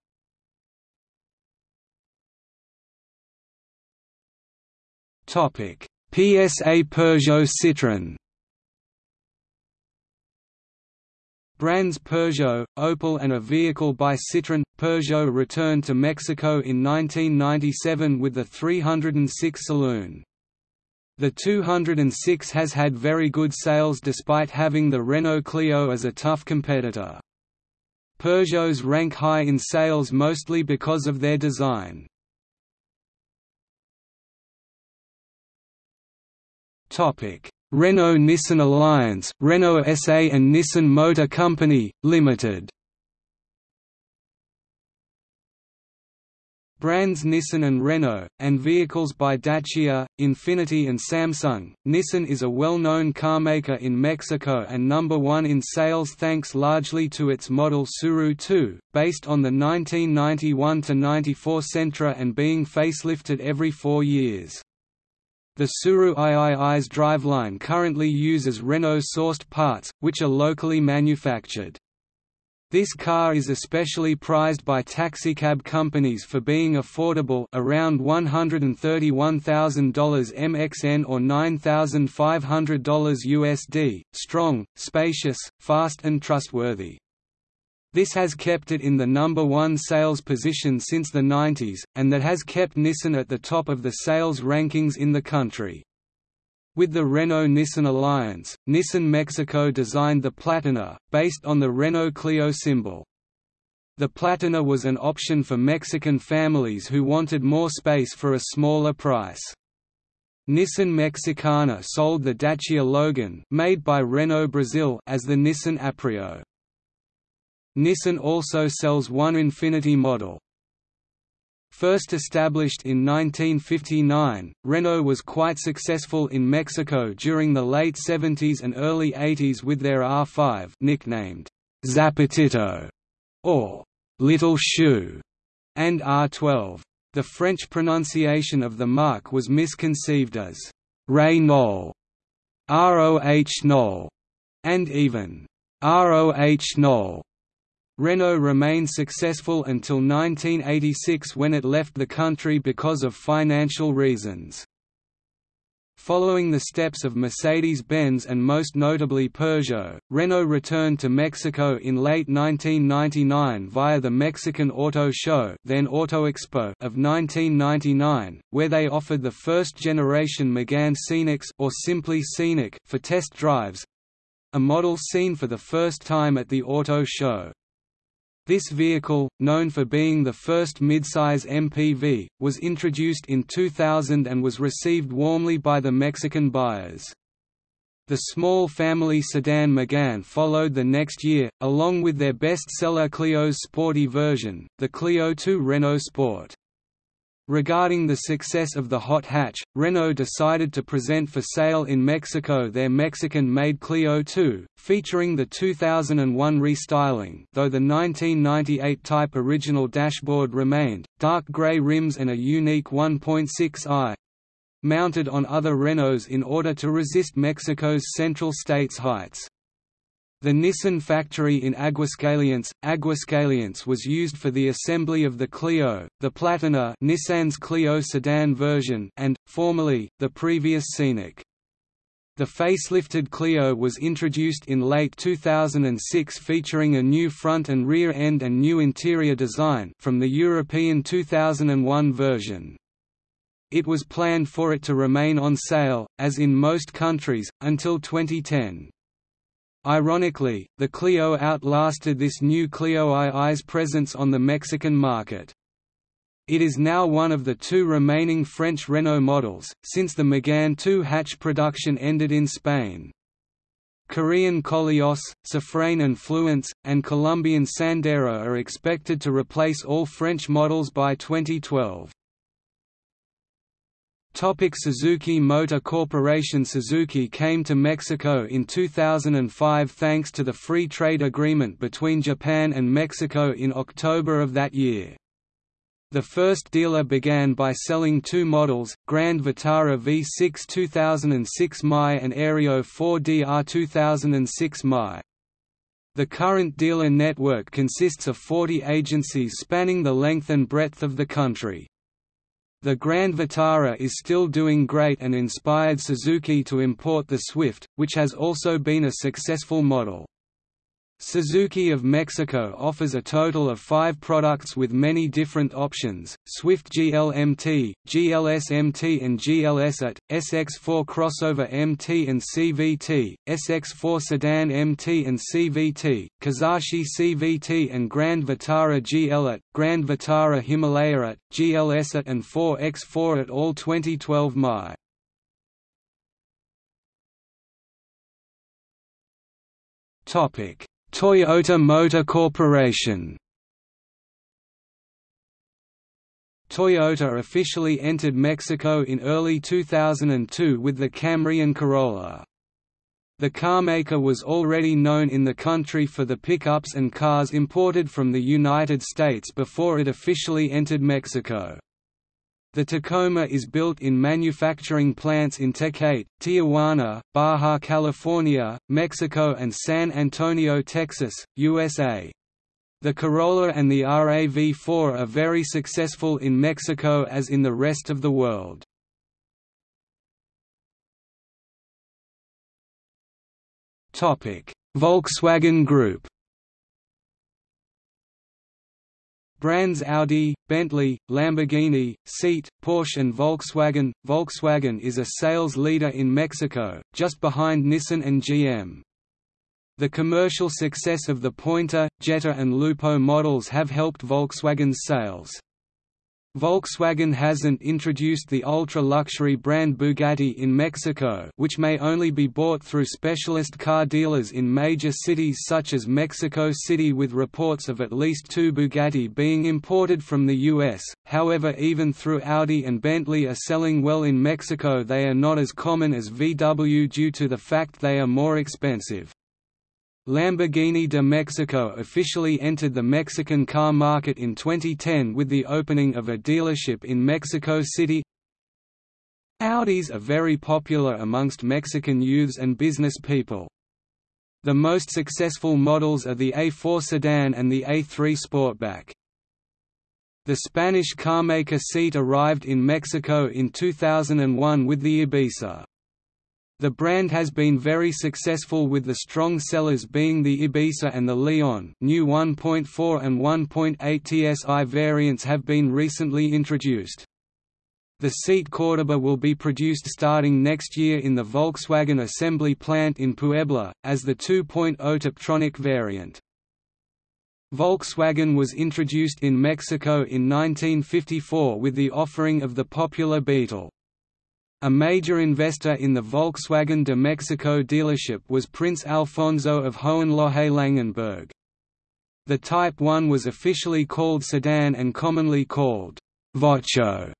PSA Peugeot Citroën. Brands Peugeot, Opel and a vehicle by Citroën. Peugeot returned to Mexico in 1997 with the 306 saloon. The 206 has had very good sales despite having the Renault Clio as a tough competitor. Peugeots rank high in sales mostly because of their design. Renault-Nissan alliance, Renault SA and Nissan Motor Company, Limited Brands Nissan and Renault, and vehicles by Dacia, Infiniti and Samsung. Nissan is a well-known carmaker in Mexico and number one in sales thanks largely to its model Tsuru 2, based on the 1991–94 Sentra and being facelifted every four years. The Tsuru III's driveline currently uses Renault-sourced parts, which are locally manufactured. This car is especially prized by taxicab companies for being affordable around $131,000 MXN or $9,500 USD, strong, spacious, fast and trustworthy. This has kept it in the number one sales position since the 90s, and that has kept Nissan at the top of the sales rankings in the country. With the Renault-Nissan alliance, Nissan Mexico designed the Platina, based on the Renault Clio symbol. The Platina was an option for Mexican families who wanted more space for a smaller price. Nissan Mexicana sold the Dacia Logan made by Renault Brazil as the Nissan Aprio. Nissan also sells one Infiniti model, First established in 1959, Renault was quite successful in Mexico during the late 70s and early 80s with their R5 nicknamed Zapatito or Little Shoe and R12. The French pronunciation of the mark was misconceived as Renault, ROH Knoll, and even ROH Knoll. Renault remained successful until 1986 when it left the country because of financial reasons. Following the steps of Mercedes-Benz and most notably Peugeot, Renault returned to Mexico in late 1999 via the Mexican Auto Show then Auto Expo of 1999, where they offered the first-generation Megane Scenics or simply Scenic for test drives—a model seen for the first time at the Auto Show. This vehicle, known for being the first midsize MPV, was introduced in 2000 and was received warmly by the Mexican buyers. The small family sedan Megane followed the next year, along with their best-seller Clio's sporty version, the Clio 2 Renault Sport. Regarding the success of the hot hatch, Renault decided to present for sale in Mexico their Mexican-made Clio 2, featuring the 2001 restyling though the 1998 type original dashboard remained, dark grey rims and a unique 1.6i mounted on other Renaults in order to resist Mexico's Central States heights. The Nissan factory in Aguascalientes, Aguascalientes was used for the assembly of the Clio, the Platina Nissan's Clio sedan version and, formerly, the previous Scenic. The facelifted Clio was introduced in late 2006 featuring a new front and rear end and new interior design from the European 2001 version. It was planned for it to remain on sale, as in most countries, until 2010. Ironically, the Clio outlasted this new Clio II's presence on the Mexican market. It is now one of the two remaining French Renault models, since the Megane 2 hatch production ended in Spain. Korean Koleos, Safrane and Fluence, and Colombian Sandero are expected to replace all French models by 2012. Topic Suzuki Motor Corporation Suzuki came to Mexico in 2005 thanks to the free trade agreement between Japan and Mexico in October of that year. The first dealer began by selling two models, Grand Vitara V6 2006 Mi and Aerio 4DR 2006 Mi. The current dealer network consists of 40 agencies spanning the length and breadth of the country. The Grand Vitara is still doing great and inspired Suzuki to import the Swift, which has also been a successful model. Suzuki of Mexico offers a total of five products with many different options, Swift GLMT, GLS-MT and GLS-AT, SX4 Crossover MT and CVT, SX4 Sedan MT and CVT, Kizashi CVT and Grand Vitara GL-AT, Grand Vitara Himalaya-AT, GLS-AT and 4X4 at all 2012 Mi. Topic Toyota Motor Corporation Toyota officially entered Mexico in early 2002 with the Camry and Corolla. The carmaker was already known in the country for the pickups and cars imported from the United States before it officially entered Mexico. The Tacoma is built in manufacturing plants in Tecate, Tijuana, Baja California, Mexico and San Antonio, Texas, USA. The Corolla and the RAV4 are very successful in Mexico as in the rest of the world. Volkswagen Group Brands Audi, Bentley, Lamborghini, Seat, Porsche and Volkswagen. Volkswagen is a sales leader in Mexico, just behind Nissan and GM. The commercial success of the Pointer, Jetta and Lupo models have helped Volkswagen's sales. Volkswagen hasn't introduced the ultra-luxury brand Bugatti in Mexico which may only be bought through specialist car dealers in major cities such as Mexico City with reports of at least two Bugatti being imported from the US, however even through Audi and Bentley are selling well in Mexico they are not as common as VW due to the fact they are more expensive. Lamborghini de Mexico officially entered the Mexican car market in 2010 with the opening of a dealership in Mexico City. Audis are very popular amongst Mexican youths and business people. The most successful models are the A4 sedan and the A3 Sportback. The Spanish carmaker Seat arrived in Mexico in 2001 with the Ibiza. The brand has been very successful with the strong sellers being the Ibiza and the Leon new 1.4 and 1.8 TSI variants have been recently introduced. The Seat Cordoba will be produced starting next year in the Volkswagen assembly plant in Puebla, as the 2.0 Tiptronic variant. Volkswagen was introduced in Mexico in 1954 with the offering of the popular Beetle. A major investor in the Volkswagen de Mexico dealership was Prince Alfonso of Hohenlohe-Langenburg. The Type 1 was officially called sedan and commonly called Vocho,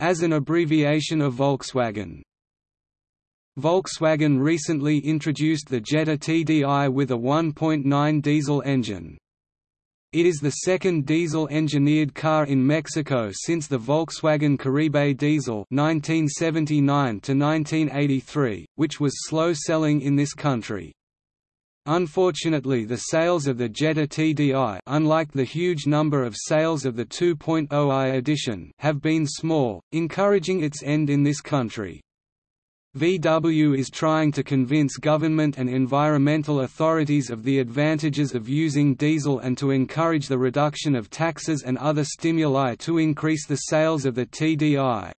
as an abbreviation of Volkswagen. Volkswagen recently introduced the Jetta TDI with a 1.9 diesel engine. It is the second diesel-engineered car in Mexico since the Volkswagen Caribe diesel 1979 which was slow-selling in this country. Unfortunately the sales of the Jetta TDI unlike the huge number of sales of the 2.0i edition have been small, encouraging its end in this country. VW is trying to convince government and environmental authorities of the advantages of using diesel and to encourage the reduction of taxes and other stimuli to increase the sales of the TDI.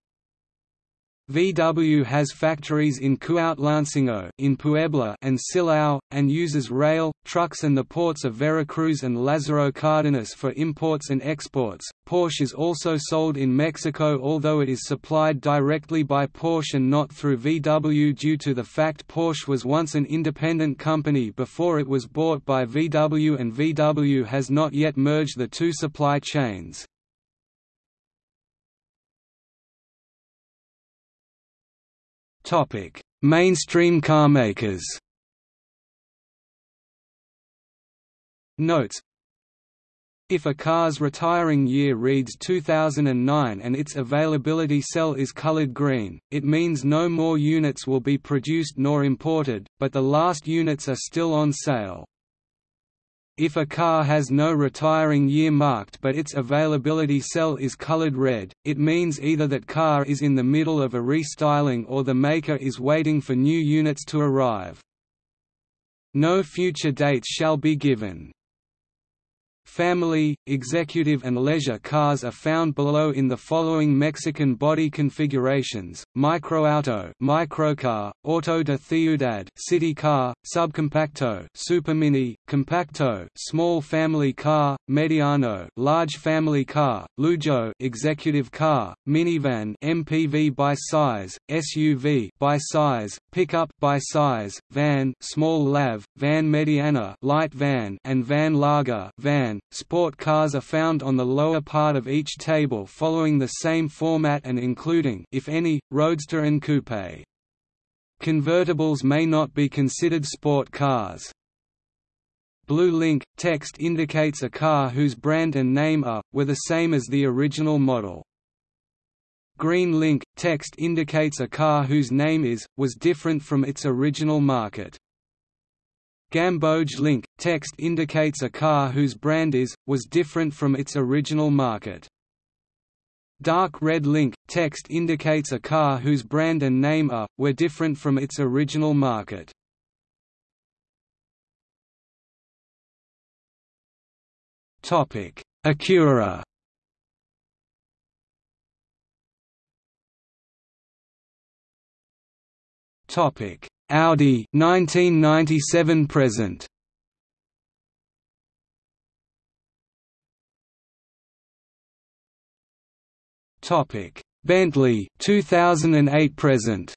VW has factories in Cuautlancingo in Puebla and Silao, and uses rail, trucks and the ports of Veracruz and Lázaro Cárdenas for imports and exports. Porsche is also sold in Mexico although it is supplied directly by Porsche and not through VW due to the fact Porsche was once an independent company before it was bought by VW and VW has not yet merged the two supply chains. Topic: Mainstream carmakers. Notes if a car's retiring year reads 2009 and its availability cell is colored green, it means no more units will be produced nor imported, but the last units are still on sale. If a car has no retiring year marked but its availability cell is colored red, it means either that car is in the middle of a restyling or the maker is waiting for new units to arrive. No future dates shall be given. Family, executive and leisure cars are found below in the following Mexican body configurations: microauto, microcar, auto de ciudad, city car, subcompacto, supermini, compacto, small family car, mediano, large family car, lujo, executive car, minivan, MPV by size, SUV by size, pickup by size, van, small lav, van mediana, light van, and van larga, van Sport cars are found on the lower part of each table following the same format and including if any, roadster and coupe. Convertibles may not be considered sport cars. Blue link – text indicates a car whose brand and name are, were the same as the original model. Green link – text indicates a car whose name is, was different from its original market. Gamboge link – text indicates a car whose brand is, was different from its original market. Dark red link – text indicates a car whose brand and name are, were different from its original market. Acura Topic. Audi 1997 present. Topic. Bentley 2008 present.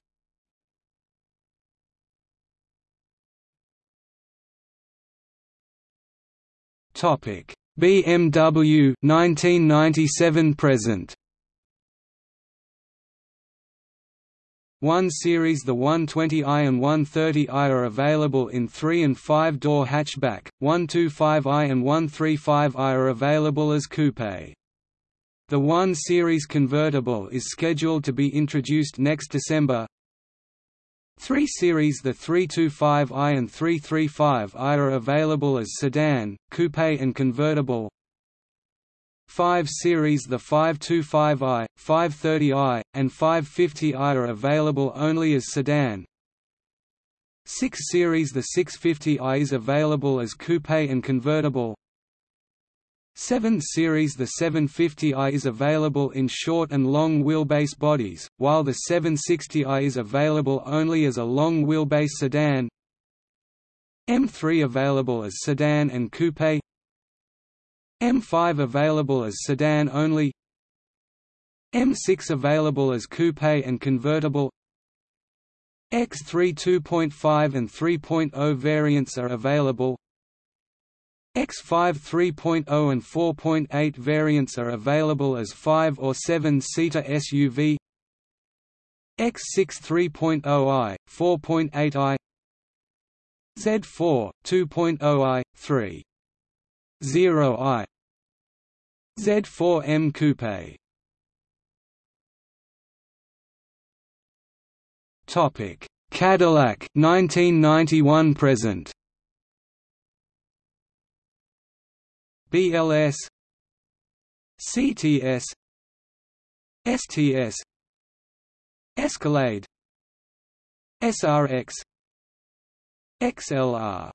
Topic. BMW 1997 present 1 Series The 120i and 130i are available in 3 and 5 door hatchback, 125i and 135i are available as coupe. The 1 Series convertible is scheduled to be introduced next December. 3 Series The 325i and 335i are available as sedan, coupe and convertible. 5 Series The 525i, 530i, and 550i are available only as sedan. 6 Series The 650i is available as coupe and convertible. 7 Series The 750i is available in short and long wheelbase bodies, while the 760i is available only as a long wheelbase sedan. M3 available as sedan and coupe M5 available as sedan only. M6 available as coupe and convertible. X3 2.5 and 3.0 variants are available. X5 3.0 and 4.8 variants are available as 5 or 7-seater SUV X6 3.0i, 4.8i Z4, 2.0i, 3.0i Z4M Coupe. Topic. Cadillac 1991 present. BLS CTS STS Escalade. SRX XLR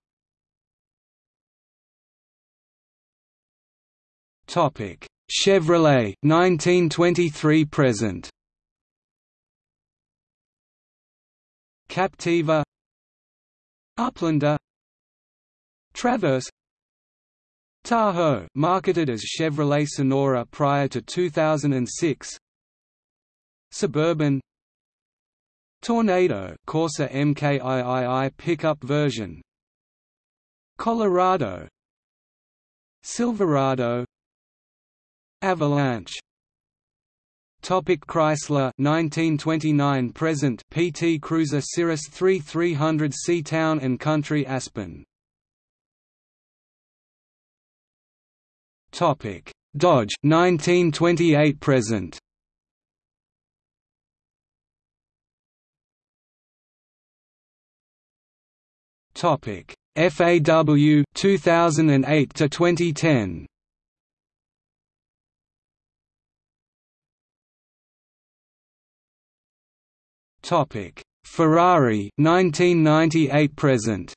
Topic: Chevrolet 1923 present. Captiva. Uplander. Traverse. Tahoe marketed as Chevrolet Sonora prior to 2006 Suburban. Tornado Corsa MKIII pickup version. Colorado. Silverado Avalanche. Topic Chrysler 1929 present PT Cruiser Cirrus 3 300C Town and Country Aspen. Topic. Dodge 1928 present. Topic. FAW 2008 to 2010 Topic: Ferrari 1998 present.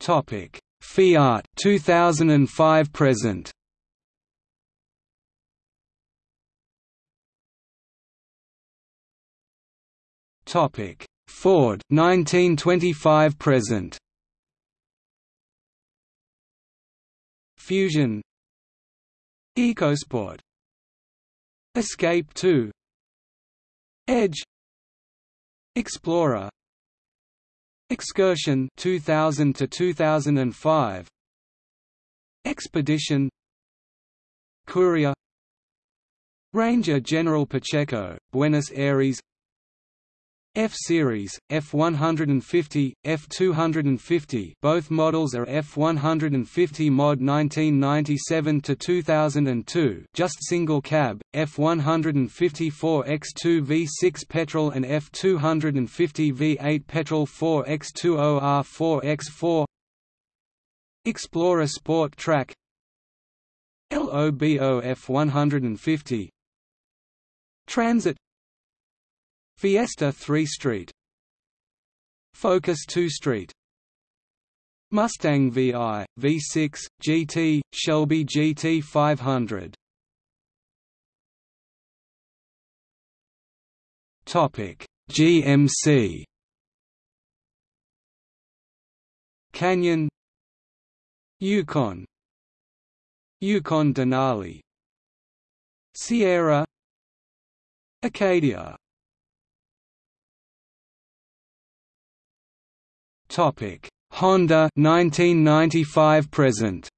Topic: Fiat 2005 present. Topic: Ford 1925 present. Fusion EcoSport. Escape 2 Edge. Explorer. Excursion 2000 to 2005 Expedition. Courier. Ranger General Pacheco, Buenos Aires F-Series, F-150, F-250 both models are F-150 mod 1997 to 2002. just single cab, F-154 X2 V6 petrol and F-250 V8 petrol 4X20R 4X4 Explorer Sport Trac LOBO F-150 Transit Fiesta 3 Street. Focus 2 Street. Mustang VI, V6, GT, Shelby GT 500 Topic GMC Canyon. Yukon. Yukon Denali. Sierra. Acadia Topic: Honda 1995 present.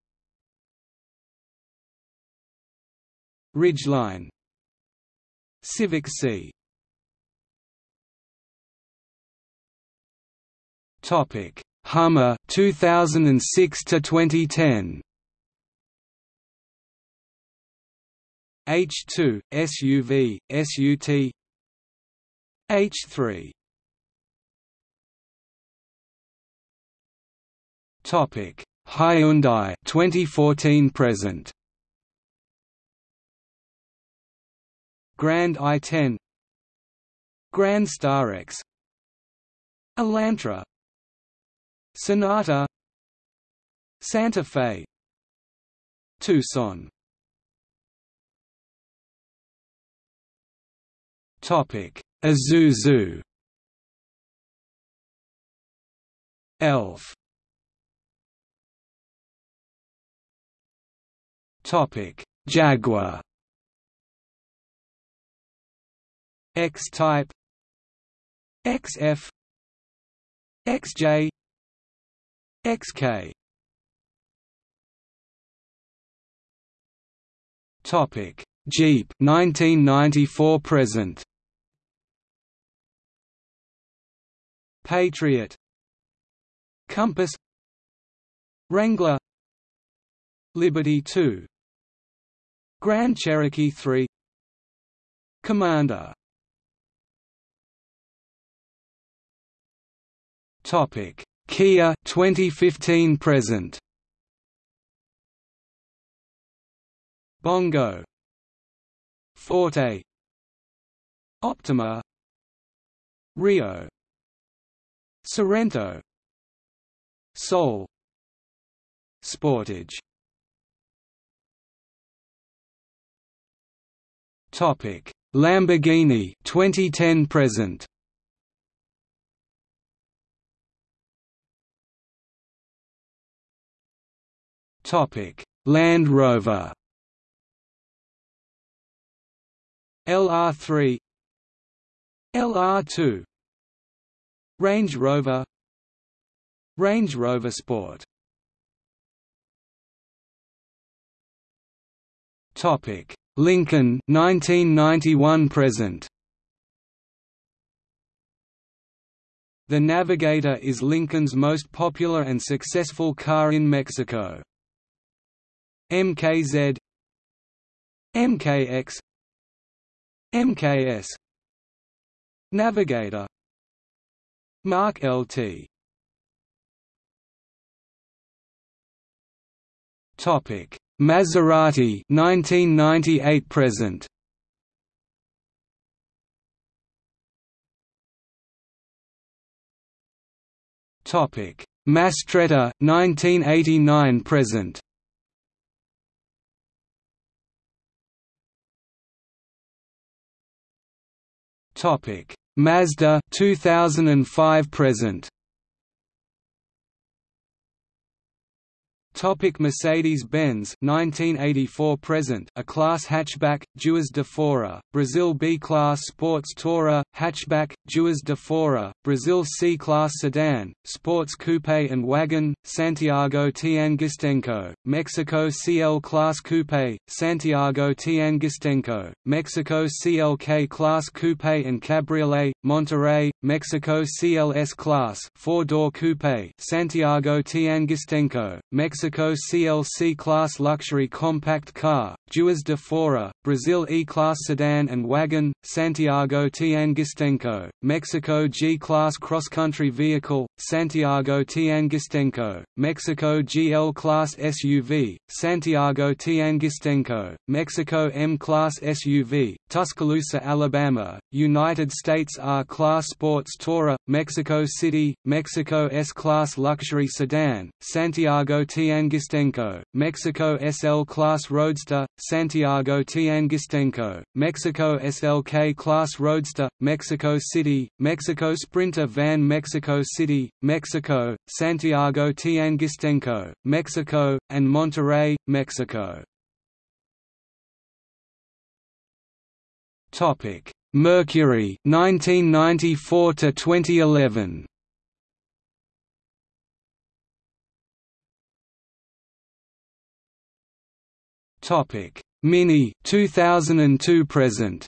Ridgeline. Civic C. Topic: Hummer 2006 to 2010. H2 SUV SUT H3 Topic: Hyundai 2014 present. Grand i10 Grand Starex Elantra. Sonata. Santa Fe. Tucson. Topic: Isuzu. Elf Topic: Jaguar. X-Type. XF. XJ. XK. Topic: Jeep 1994 present. Patriot. Compass. Wrangler. Liberty 2 Grand Cherokee 3 Commander. Topic. Kia 2015 present. Bongo. Forte Optima. Rio. Sorento Soul Sportage Topic: Lamborghini 2010 present. Topic: Land Rover. LR3 LR2 Range Rover. Range Rover Sport. Topic Lincoln 1991 present. The Navigator is Lincoln's most popular and successful car in Mexico. MKZ MKX MKS Navigator. Mark LT Topic Maserati 1998 present. Topic. Mastretta 1989 present. Topic. Mazda 2005 present Mercedes-Benz 1984 present a class hatchback Juiz de Fora Brazil B-class sports tourer hatchback Juiz de Fora Brazil C-class sedan sports coupe and wagon Santiago Tianguistenco Mexico CL class coupe Santiago Tianguistenco Mexico CLK class coupe and cabriolet Monterrey Mexico CLS class four-door coupe Santiago Tianguistenco Mexico CLC Class Luxury Compact Car, Juiz de Fora, Brazil E-Class Sedan and Wagon, Santiago Tianguistenco, Mexico G-Class Cross-Country Vehicle, Santiago Tianguistenco, Mexico GL Class SUV, Santiago Tianguistenco, Mexico M-Class SUV, Tuscaloosa, Alabama, United States R-Class Sports Tourer, Mexico City, Mexico S-Class Luxury Sedan, Santiago Tianguistenco Mexico SL Class Roadster, Santiago Tianguistenco, Mexico SLK Class Roadster, Mexico City, Mexico Sprinter Van Mexico City, Mexico, Santiago Tianguistenco, Mexico, and Monterrey, Mexico. Topic: Mercury 1994 to 2011 Topic: Mini 2002 present.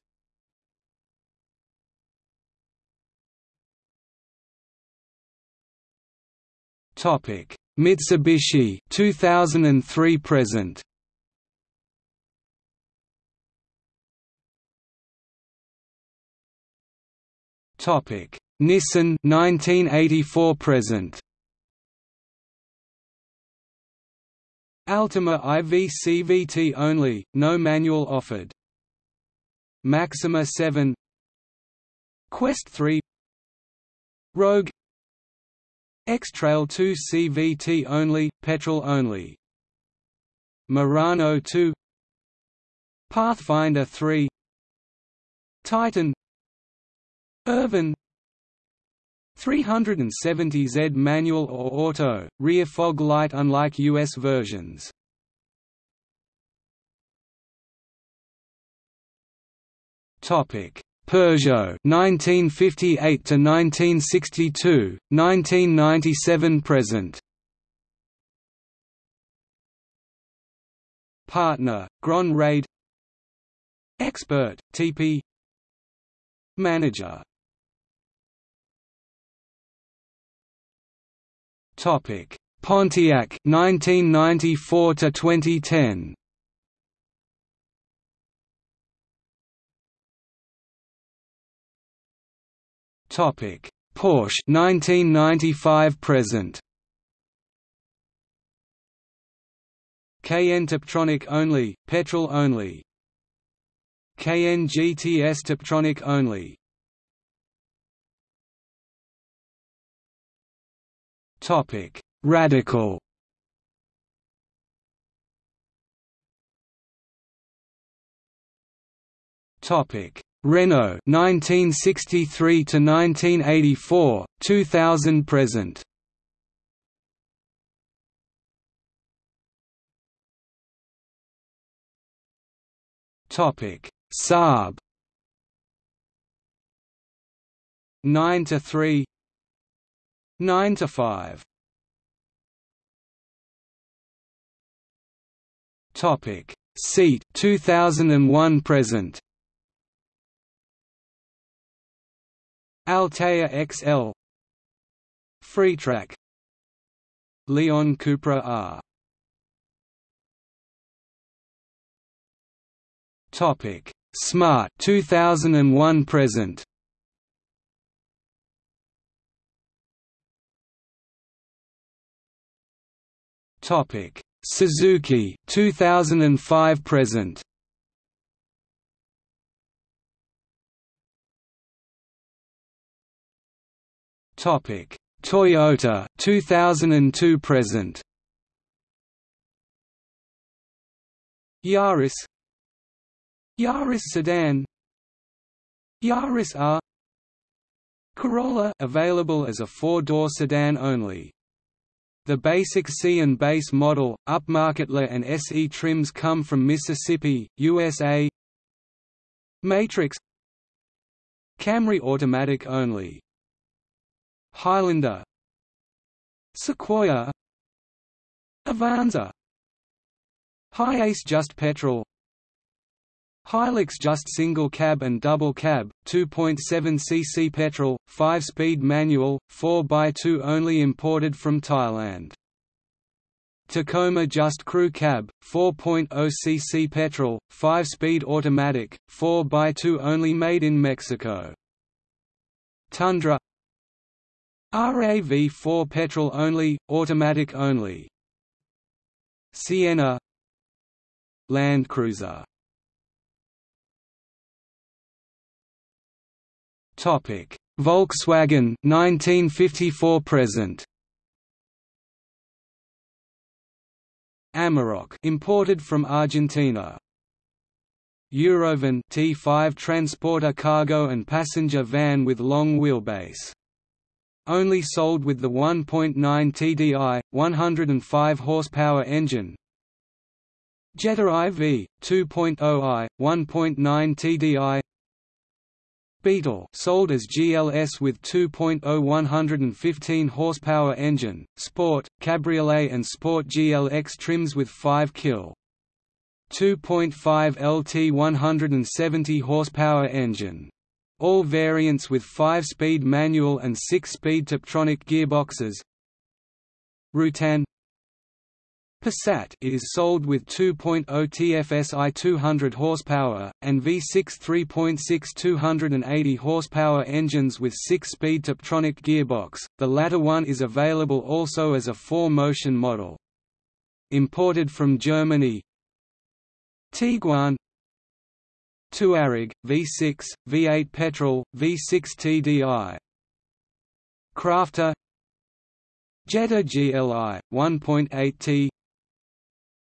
Topic: Mitsubishi 2003 present. Topic: Nissan 1984 present. Altima IV CVT only, no manual offered. Maxima 7 Quest 3 Rogue X-Trail 2 CVT only, petrol only. Murano 2 Pathfinder 3 Titan. Irvine. 370Z manual or auto, rear fog light unlike US versions. Topic: Peugeot 1958 to 1962, 1997 present. Partner, Grand Raid Expert, TP Manager Topic: Pontiac 1994 to 2010. Topic: Porsche 1995 present. Cayenne Tiptronic only, petrol only. Cayenne GTS Tiptronic only. Topic: Radical. Topic: Renault 1963 to 1984, 2000 present. Topic: Saab. 9 to 3 9 to 5 Topic Seat 2001 present Altea XL Freetrack. Leon Cupra R. Topic. Smart 2001 present. Topic: Suzuki 2005 present. Topic: Toyota 2002 present Yaris Yaris sedan Yaris R Corolla available as a four-door sedan only. The basic C and base model, upmarket LE and SE trims come from Mississippi, USA. Matrix Camry automatic only. Highlander Sequoia Avanza Hiace just petrol Hilux just single cab and double cab, 2.7 cc petrol, 5-speed manual, 4x2 only imported from Thailand. Tacoma just crew cab, 4.0 cc petrol, 5-speed automatic, 4x2 only made in Mexico. Tundra RAV4 petrol only, automatic only. Sienna Land Cruiser Topic: Volkswagen 1954 present. Amarok imported from Argentina. Eurovan T5 transporter cargo and passenger van with long wheelbase. Only sold with the 1.9 TDI 105 horsepower engine. Jetta IV 2.0i 1.9 TDI Beetle sold as GLS with 2.0 115 horsepower engine, Sport, Cabriolet and Sport GLX trims with 5 kil. 2.5 LT 170 horsepower engine. All variants with 5-speed manual and 6-speed Tiptronic gearboxes. Routan Passat it is sold with 2.0 TFSI 200 horsepower, and V6 3.6 280 horsepower engines with 6-speed Tiptronic gearbox, the latter one is available also as a 4-motion model. Imported from Germany Tiguan Touareg, V6, V8 petrol, V6 TDI Crafter. Jetta GLI, 1.8T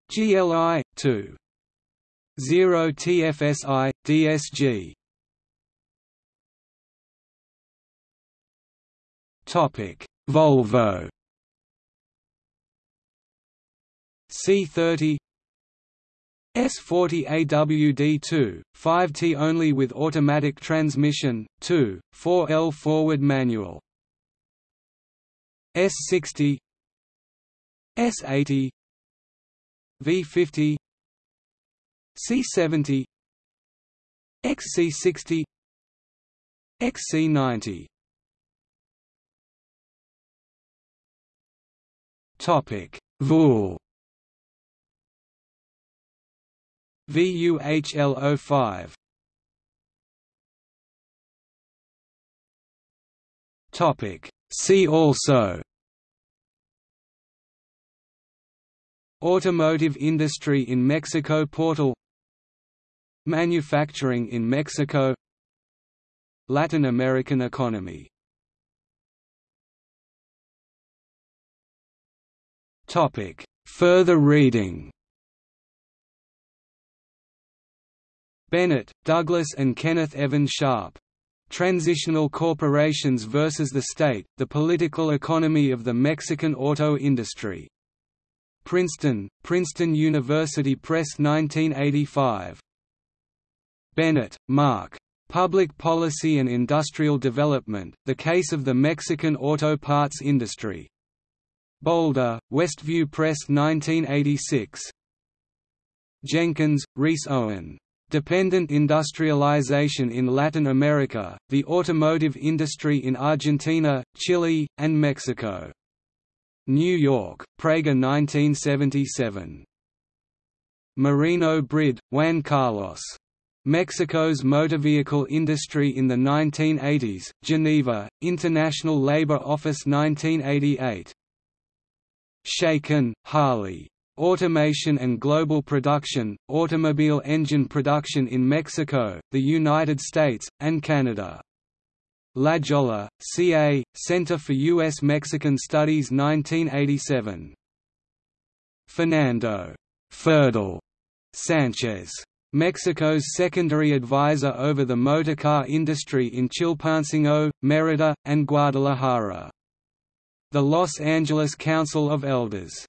GLI 2 0 TFSI DSG Topic. Volvo. C30 S40 AWD2, 5T only with automatic transmission, 2, 4L forward manual. S60 S80 V50 C70 XC60 XC90 Topic VUL VUHL05 Topic. See also. Automotive industry in Mexico Portal. Manufacturing in Mexico. Latin American economy. Further reading Bennett, Douglas and Kenneth Evans Sharp. Transnational Corporations versus the State, The Political Economy of the Mexican Auto Industry. Princeton, Princeton University Press 1985. Bennett, Mark. Public Policy and Industrial Development, The Case of the Mexican Auto Parts Industry. Boulder, Westview Press 1986. Jenkins, Rhys Owen. Dependent Industrialization in Latin America, the Automotive Industry in Argentina, Chile, and Mexico. New York, Praeger 1977. Moreno Brid, Juan Carlos. Mexico's motor vehicle industry in the 1980s, Geneva, International Labour Office 1988. Shaiken, Harley. Automation and Global Production, Automobile Engine Production in Mexico, the United States, and Canada. La Jolla, C.A., Center for U.S.-Mexican Studies 1987. Fernando Ferdel Sanchez, Mexico's secondary advisor over the motorcar industry in Chilpancingo, Mérida, and Guadalajara. The Los Angeles Council of Elders